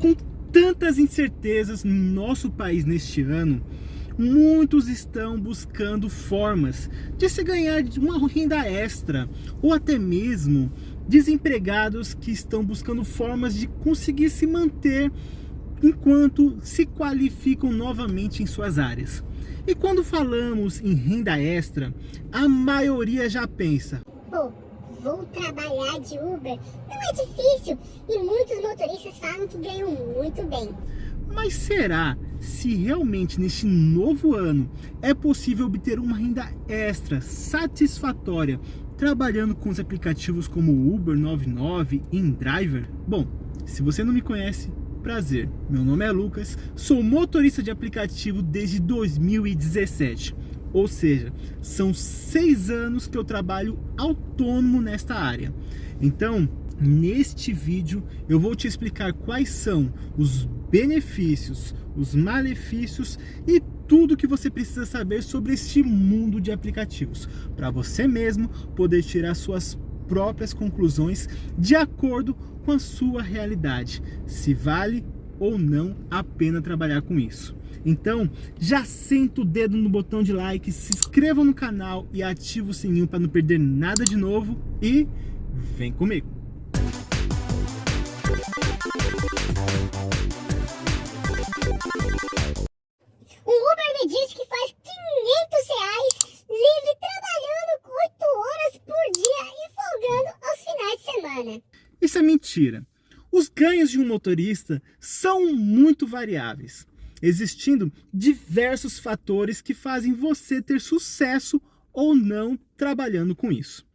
Com tantas incertezas no nosso país neste ano, muitos estão buscando formas de se ganhar uma renda extra ou até mesmo desempregados que estão buscando formas de conseguir se manter enquanto se qualificam novamente em suas áreas. E quando falamos em renda extra, a maioria já pensa: vou trabalhar de Uber. Não é difícil e muitos motoristas falam que ganham muito bem. Mas será se realmente neste novo ano é possível obter uma renda extra satisfatória trabalhando com os aplicativos como Uber 99 e InDriver? Bom, se você não me conhece, prazer, meu nome é Lucas, sou motorista de aplicativo desde 2017 ou seja, são seis anos que eu trabalho autônomo nesta área. Então, neste vídeo eu vou te explicar quais são os benefícios, os malefícios e tudo que você precisa saber sobre este mundo de aplicativos, para você mesmo poder tirar suas próprias conclusões de acordo com a sua realidade, se vale ou não a pena trabalhar com isso. Então, já senta o dedo no botão de like, se inscreva no canal e ativa o sininho para não perder nada de novo e vem comigo. O Uber me disse que faz 500 reais livre trabalhando 8 horas por dia e folgando aos finais de semana. Isso é mentira. Os ganhos de um motorista são muito variáveis existindo diversos fatores que fazem você ter sucesso ou não trabalhando com isso.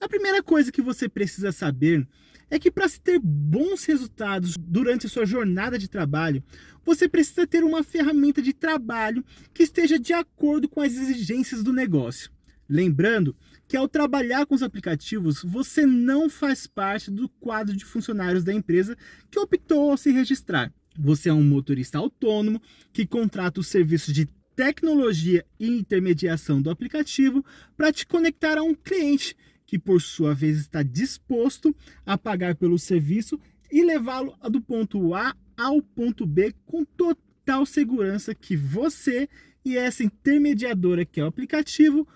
A primeira coisa que você precisa saber é que para se ter bons resultados durante a sua jornada de trabalho, você precisa ter uma ferramenta de trabalho que esteja de acordo com as exigências do negócio. Lembrando que ao trabalhar com os aplicativos, você não faz parte do quadro de funcionários da empresa que optou a se registrar. Você é um motorista autônomo que contrata os serviços de tecnologia e intermediação do aplicativo para te conectar a um cliente que por sua vez está disposto a pagar pelo serviço e levá-lo do ponto A ao ponto B com total segurança que você e essa intermediadora que é o aplicativo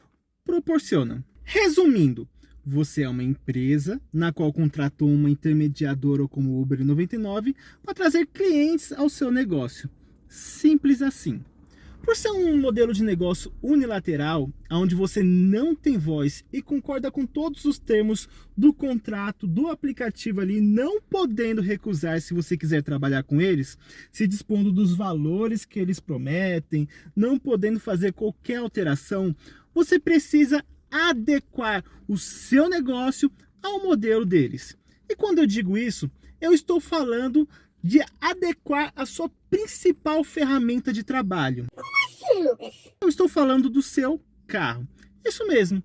proporcionam. Resumindo, você é uma empresa na qual contratou uma intermediadora como Uber 99 para trazer clientes ao seu negócio. Simples assim. Por ser um modelo de negócio unilateral, onde você não tem voz e concorda com todos os termos do contrato do aplicativo ali, não podendo recusar se você quiser trabalhar com eles, se dispondo dos valores que eles prometem, não podendo fazer qualquer alteração, você precisa adequar o seu negócio ao modelo deles. E quando eu digo isso, eu estou falando de adequar a sua principal ferramenta de trabalho. Como assim, Lucas? Eu estou falando do seu carro. Isso mesmo.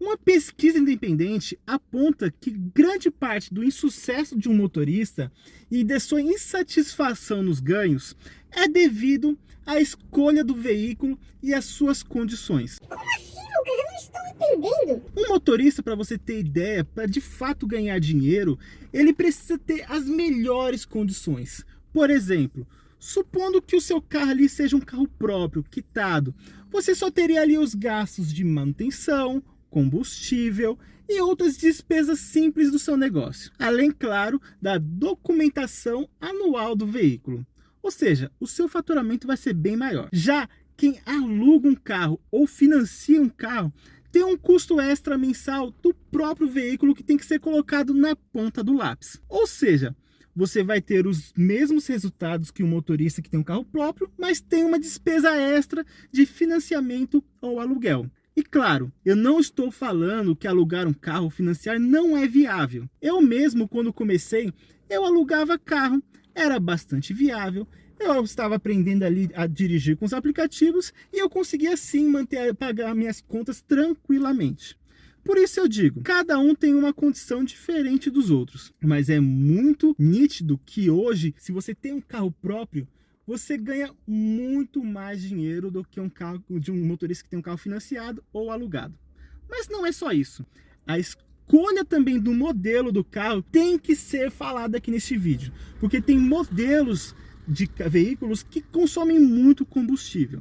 Uma pesquisa independente aponta que grande parte do insucesso de um motorista e de sua insatisfação nos ganhos é devido à escolha do veículo e às suas condições. Como assim? Lucas, eu não estou entendendo. Um motorista, para você ter ideia, para de fato ganhar dinheiro, ele precisa ter as melhores condições. Por exemplo, supondo que o seu carro ali seja um carro próprio, quitado, você só teria ali os gastos de manutenção, combustível e outras despesas simples do seu negócio. Além, claro, da documentação anual do veículo. Ou seja, o seu faturamento vai ser bem maior. Já quem aluga um carro ou financia um carro tem um custo extra mensal do próprio veículo que tem que ser colocado na ponta do lápis. Ou seja, você vai ter os mesmos resultados que um motorista que tem um carro próprio, mas tem uma despesa extra de financiamento ou aluguel. E claro, eu não estou falando que alugar um carro financiar não é viável. Eu mesmo, quando comecei, eu alugava carro, era bastante viável, eu estava aprendendo ali a dirigir com os aplicativos e eu conseguia sim manter, pagar minhas contas tranquilamente. Por isso eu digo, cada um tem uma condição diferente dos outros, mas é muito nítido que hoje, se você tem um carro próprio, você ganha muito mais dinheiro do que um carro de um motorista que tem um carro financiado ou alugado. Mas não é só isso. A escolha também do modelo do carro tem que ser falada aqui neste vídeo, porque tem modelos de veículos que consomem muito combustível.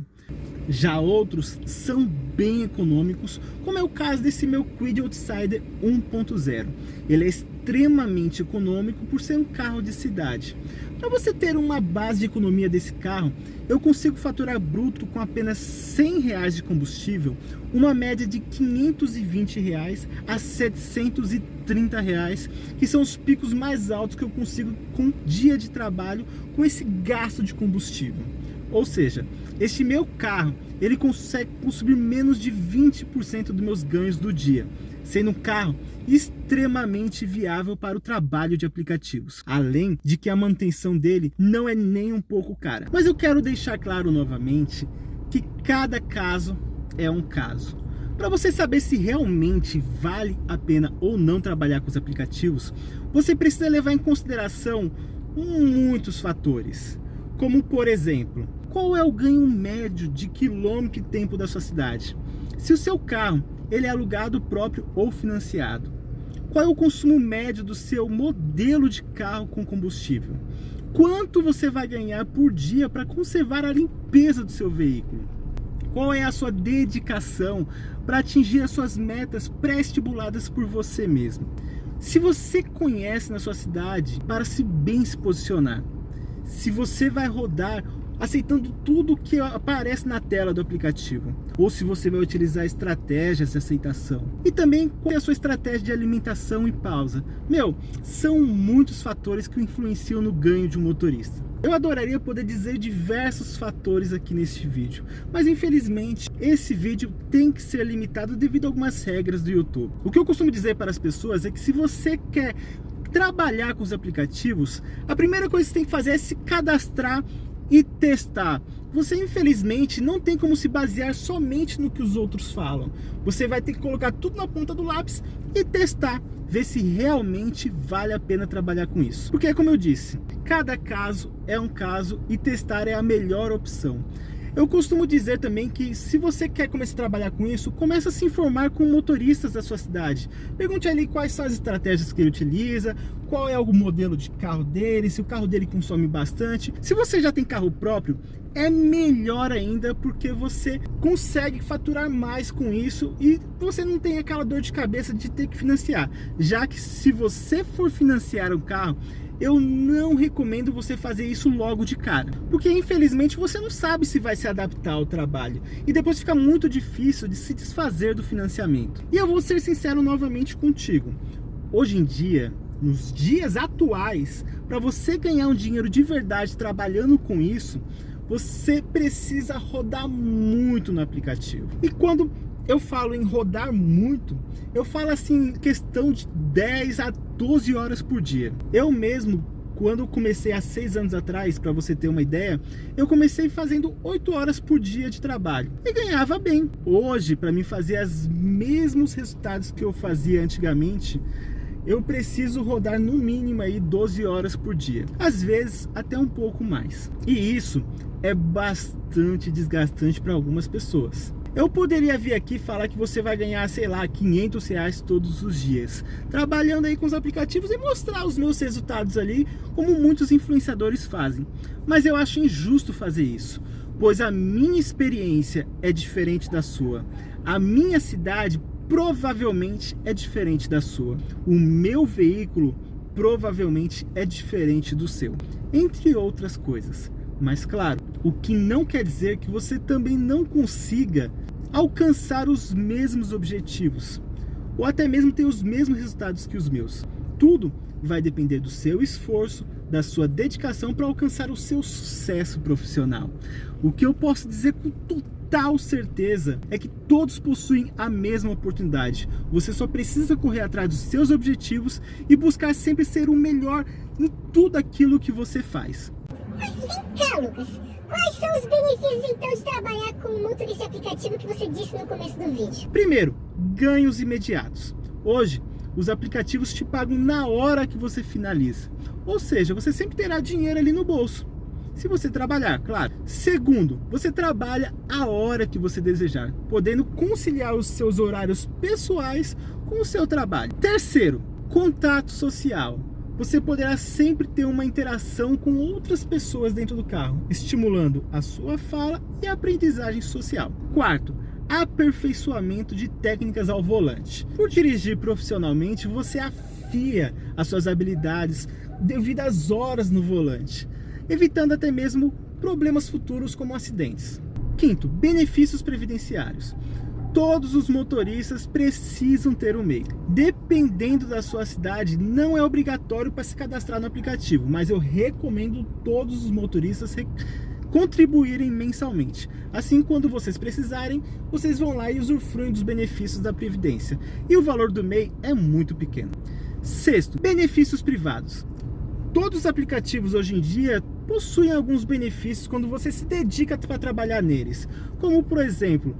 Já outros são bem econômicos, como é o caso desse meu Quid Outsider 1.0. Ele é extremamente econômico por ser um carro de cidade. Para você ter uma base de economia desse carro, eu consigo faturar bruto com apenas 100 reais de combustível, uma média de 520 reais a 730 reais, que são os picos mais altos que eu consigo com dia de trabalho com esse gasto de combustível. Ou seja, este meu carro, ele consegue consumir menos de 20% dos meus ganhos do dia, sendo um carro extremamente viável para o trabalho de aplicativos. Além de que a manutenção dele não é nem um pouco cara. Mas eu quero deixar claro novamente que cada caso é um caso. Para você saber se realmente vale a pena ou não trabalhar com os aplicativos, você precisa levar em consideração muitos fatores. Como por exemplo, qual é o ganho médio de quilômetro e tempo da sua cidade? Se o seu carro ele é alugado próprio ou financiado? Qual é o consumo médio do seu modelo de carro com combustível? Quanto você vai ganhar por dia para conservar a limpeza do seu veículo? Qual é a sua dedicação para atingir as suas metas pré-estipuladas por você mesmo? Se você conhece na sua cidade para se bem se posicionar, se você vai rodar aceitando tudo que aparece na tela do aplicativo, ou se você vai utilizar estratégias de aceitação. E também qual é a sua estratégia de alimentação e pausa. Meu, são muitos fatores que influenciam no ganho de um motorista. Eu adoraria poder dizer diversos fatores aqui neste vídeo, mas infelizmente esse vídeo tem que ser limitado devido a algumas regras do YouTube. O que eu costumo dizer para as pessoas é que se você quer trabalhar com os aplicativos, a primeira coisa que você tem que fazer é se cadastrar e testar. Você infelizmente não tem como se basear somente no que os outros falam. Você vai ter que colocar tudo na ponta do lápis e testar, ver se realmente vale a pena trabalhar com isso. Porque como eu disse, cada caso é um caso e testar é a melhor opção. Eu costumo dizer também que se você quer começar a trabalhar com isso, comece a se informar com motoristas da sua cidade. Pergunte ali quais são as estratégias que ele utiliza, qual é o modelo de carro dele, se o carro dele consome bastante. Se você já tem carro próprio, é melhor ainda porque você consegue faturar mais com isso e você não tem aquela dor de cabeça de ter que financiar. Já que se você for financiar um carro, eu não recomendo você fazer isso logo de cara, porque infelizmente você não sabe se vai se adaptar ao trabalho e depois fica muito difícil de se desfazer do financiamento. E eu vou ser sincero novamente contigo, hoje em dia, nos dias atuais, para você ganhar um dinheiro de verdade trabalhando com isso, você precisa rodar muito no aplicativo. E quando eu falo em rodar muito, eu falo assim, questão de 10 a 12 horas por dia. Eu mesmo, quando comecei há 6 anos atrás, para você ter uma ideia, eu comecei fazendo 8 horas por dia de trabalho e ganhava bem. Hoje, para mim fazer os mesmos resultados que eu fazia antigamente, eu preciso rodar no mínimo aí 12 horas por dia, às vezes até um pouco mais. E isso é bastante desgastante para algumas pessoas. Eu poderia vir aqui falar que você vai ganhar, sei lá, 500 reais todos os dias, trabalhando aí com os aplicativos e mostrar os meus resultados ali, como muitos influenciadores fazem. Mas eu acho injusto fazer isso, pois a minha experiência é diferente da sua. A minha cidade provavelmente é diferente da sua. O meu veículo provavelmente é diferente do seu, entre outras coisas. Mas claro, o que não quer dizer que você também não consiga alcançar os mesmos objetivos, ou até mesmo ter os mesmos resultados que os meus. Tudo vai depender do seu esforço, da sua dedicação para alcançar o seu sucesso profissional. O que eu posso dizer com total certeza é que todos possuem a mesma oportunidade. Você só precisa correr atrás dos seus objetivos e buscar sempre ser o melhor em tudo aquilo que você faz. Mas vem cá, Lucas. Quais são os benefícios, então, de trabalhar com o motorista aplicativo que você disse no começo do vídeo? Primeiro, ganhos imediatos. Hoje, os aplicativos te pagam na hora que você finaliza. Ou seja, você sempre terá dinheiro ali no bolso. se você trabalhar, claro. Segundo, você trabalha a hora que você desejar, podendo conciliar os seus horários pessoais com o seu trabalho. Terceiro, contato social. Você poderá sempre ter uma interação com outras pessoas dentro do carro, estimulando a sua fala e a aprendizagem social. Quarto, aperfeiçoamento de técnicas ao volante. Por dirigir profissionalmente, você afia as suas habilidades devido às horas no volante, evitando até mesmo problemas futuros como acidentes. Quinto, benefícios previdenciários. Todos os motoristas precisam ter um MEI. Dependendo da sua cidade, não é obrigatório para se cadastrar no aplicativo, mas eu recomendo todos os motoristas contribuírem mensalmente. Assim, quando vocês precisarem, vocês vão lá e usufruem dos benefícios da Previdência. E o valor do MEI é muito pequeno. Sexto, benefícios privados. Todos os aplicativos hoje em dia possuem alguns benefícios quando você se dedica para trabalhar neles. Como, por exemplo,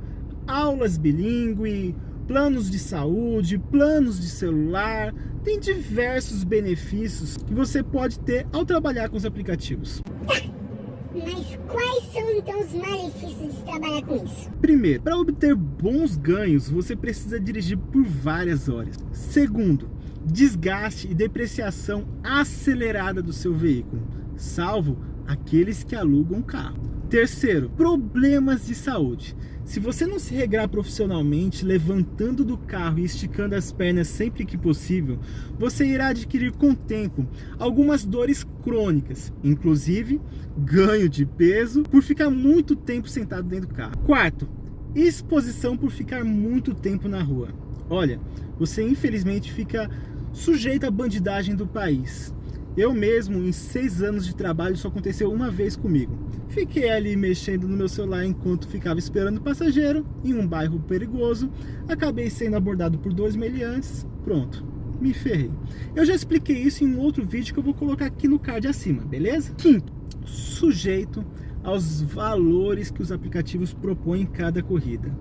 aulas bilíngue, planos de saúde, planos de celular, tem diversos benefícios que você pode ter ao trabalhar com os aplicativos. Mas quais são então os malefícios de trabalhar com isso? Primeiro, para obter bons ganhos, você precisa dirigir por várias horas. Segundo, desgaste e depreciação acelerada do seu veículo, salvo aqueles que alugam carro. Terceiro, problemas de saúde. Se você não se regrar profissionalmente, levantando do carro e esticando as pernas sempre que possível, você irá adquirir com o tempo algumas dores crônicas, inclusive ganho de peso por ficar muito tempo sentado dentro do carro. Quarto, exposição por ficar muito tempo na rua. Olha, você infelizmente fica sujeito à bandidagem do país. Eu mesmo, em seis anos de trabalho, isso aconteceu uma vez comigo. Fiquei ali mexendo no meu celular enquanto ficava esperando o passageiro, em um bairro perigoso. Acabei sendo abordado por dois meliantes. Pronto, me ferrei. Eu já expliquei isso em um outro vídeo que eu vou colocar aqui no card acima, beleza? Quinto, sujeito aos valores que os aplicativos propõem em cada corrida.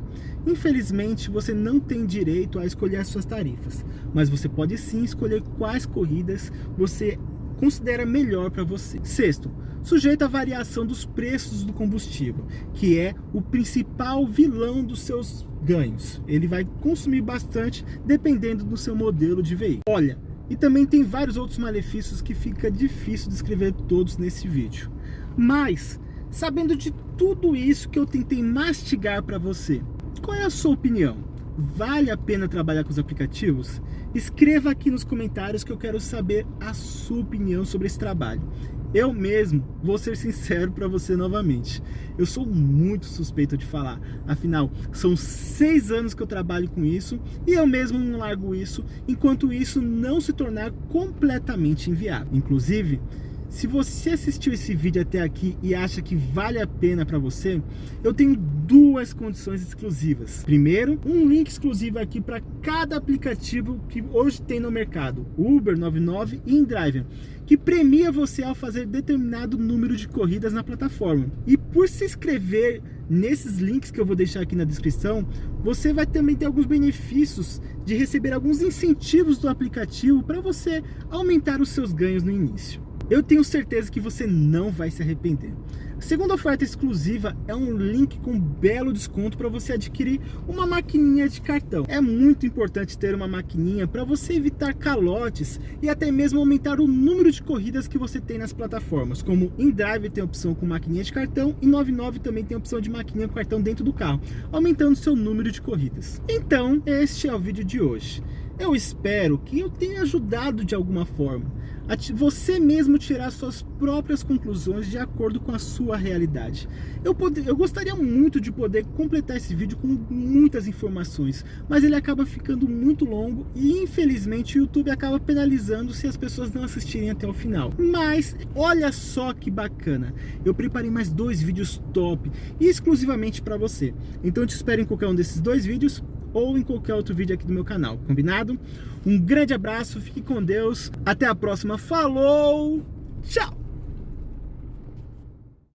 Infelizmente, você não tem direito a escolher as suas tarifas, mas você pode sim escolher quais corridas você considera melhor para você. Sexto, sujeito à variação dos preços do combustível, que é o principal vilão dos seus ganhos. Ele vai consumir bastante dependendo do seu modelo de veículo. Olha, e também tem vários outros malefícios que fica difícil descrever todos nesse vídeo. Mas, sabendo de tudo isso que eu tentei mastigar para você, qual é a sua opinião? Vale a pena trabalhar com os aplicativos? Escreva aqui nos comentários que eu quero saber a sua opinião sobre esse trabalho. Eu mesmo vou ser sincero para você novamente. Eu sou muito suspeito de falar. Afinal, são seis anos que eu trabalho com isso e eu mesmo não largo isso enquanto isso não se tornar completamente inviável. Inclusive, se você assistiu esse vídeo até aqui e acha que vale a pena para você, eu tenho duas condições exclusivas. Primeiro, um link exclusivo aqui para cada aplicativo que hoje tem no mercado, Uber, 99 e InDriver, que premia você ao fazer determinado número de corridas na plataforma. E por se inscrever nesses links que eu vou deixar aqui na descrição, você vai também ter alguns benefícios de receber alguns incentivos do aplicativo para você aumentar os seus ganhos no início. Eu tenho certeza que você não vai se arrepender. A segunda oferta exclusiva é um link com belo desconto para você adquirir uma maquininha de cartão. É muito importante ter uma maquininha para você evitar calotes e até mesmo aumentar o número de corridas que você tem nas plataformas, como InDrive tem opção com maquininha de cartão e 99 também tem opção de maquininha com cartão dentro do carro, aumentando seu número de corridas. Então, este é o vídeo de hoje. Eu espero que eu tenha ajudado de alguma forma a você mesmo tirar suas próprias conclusões de acordo com a sua realidade. Eu, eu gostaria muito de poder completar esse vídeo com muitas informações, mas ele acaba ficando muito longo e infelizmente o YouTube acaba penalizando se as pessoas não assistirem até o final. Mas olha só que bacana, eu preparei mais dois vídeos top exclusivamente para você. Então te espero em qualquer um desses dois vídeos ou em qualquer outro vídeo aqui do meu canal, combinado? Um grande abraço, fique com Deus, até a próxima, falou, tchau!